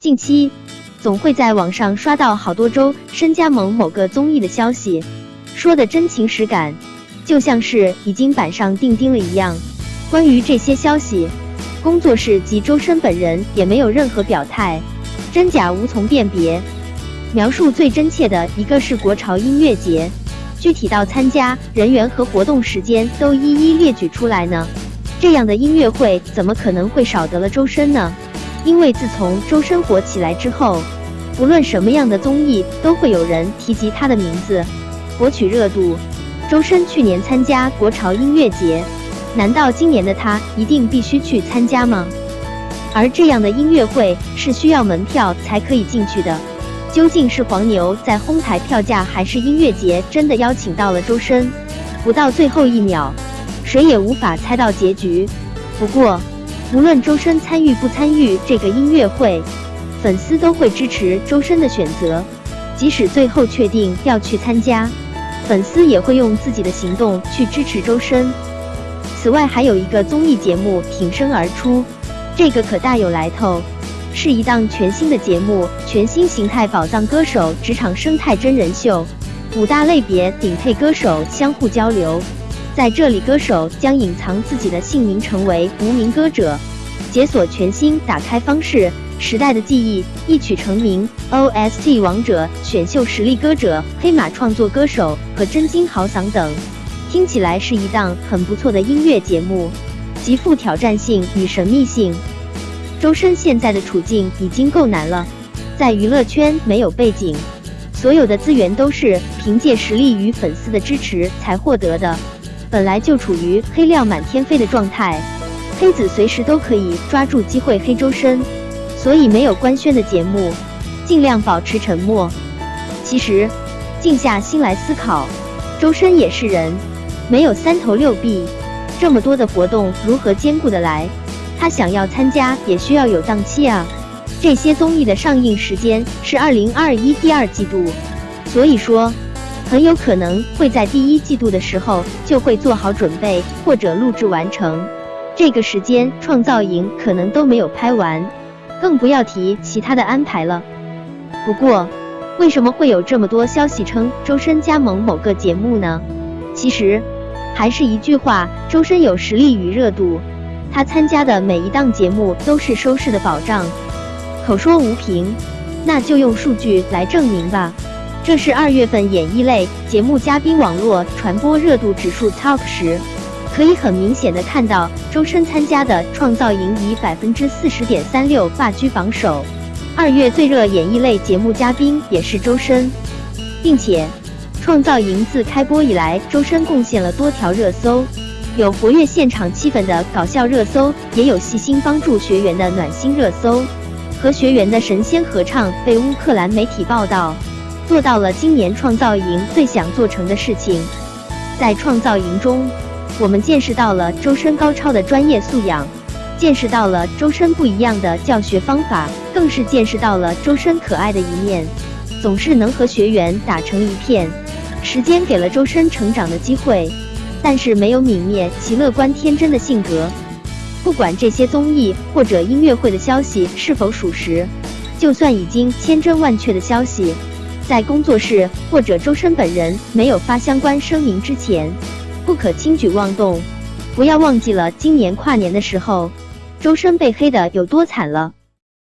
近期总会在网上刷到好多周深加盟某个综艺的消息，说的真情实感，就像是已经板上钉钉了一样。关于这些消息，工作室及周深本人也没有任何表态，真假无从辨别。描述最真切的一个是国潮音乐节，具体到参加人员和活动时间都一一列举出来呢。这样的音乐会怎么可能会少得了周深呢？因为自从周深火起来之后，不论什么样的综艺都会有人提及他的名字，博取热度。周深去年参加国潮音乐节，难道今年的他一定必须去参加吗？而这样的音乐会是需要门票才可以进去的。究竟是黄牛在哄抬票价，还是音乐节真的邀请到了周深？不到最后一秒，谁也无法猜到结局。不过，无论周深参与不参与这个音乐会，粉丝都会支持周深的选择。即使最后确定要去参加，粉丝也会用自己的行动去支持周深。此外，还有一个综艺节目挺身而出，这个可大有来头，是一档全新的节目——全新形态宝藏歌手职场生态真人秀，五大类别顶配歌手相互交流。在这里，歌手将隐藏自己的姓名，成为无名歌者，解锁全新打开方式。时代的记忆一曲成名，OST 王者选秀实力歌者、黑马创作歌手和真金豪嗓等，听起来是一档很不错的音乐节目，极富挑战性与神秘性。周深现在的处境已经够难了，在娱乐圈没有背景，所有的资源都是凭借实力与粉丝的支持才获得的。本来就处于黑料满天飞的状态，黑子随时都可以抓住机会黑周深，所以没有官宣的节目，尽量保持沉默。其实，静下心来思考，周深也是人，没有三头六臂，这么多的活动如何兼顾得来？他想要参加也需要有档期啊。这些综艺的上映时间是二零二一第二季度，所以说。很有可能会在第一季度的时候就会做好准备或者录制完成，这个时间创造营可能都没有拍完，更不要提其他的安排了。不过，为什么会有这么多消息称周深加盟某个节目呢？其实还是一句话，周深有实力与热度，他参加的每一档节目都是收视的保障。口说无凭，那就用数据来证明吧。这是二月份演艺类节目嘉宾网络传播热度指数 TOP 十，可以很明显的看到，周深参加的创造营以百分之四十点三六霸居榜首。二月最热演艺类节目嘉宾也是周深，并且创造营自开播以来，周深贡献了多条热搜，有活跃现场气氛的搞笑热搜，也有细心帮助学员的暖心热搜，和学员的神仙合唱被乌克兰媒体报道。做到了今年创造营最想做成的事情。在创造营中，我们见识到了周深高超的专业素养，见识到了周深不一样的教学方法，更是见识到了周深可爱的一面，总是能和学员打成一片。时间给了周深成长的机会，但是没有泯灭其乐观天真的性格。不管这些综艺或者音乐会的消息是否属实，就算已经千真万确的消息。在工作室或者周深本人没有发相关声明之前，不可轻举妄动。不要忘记了今年跨年的时候，周深被黑的有多惨了。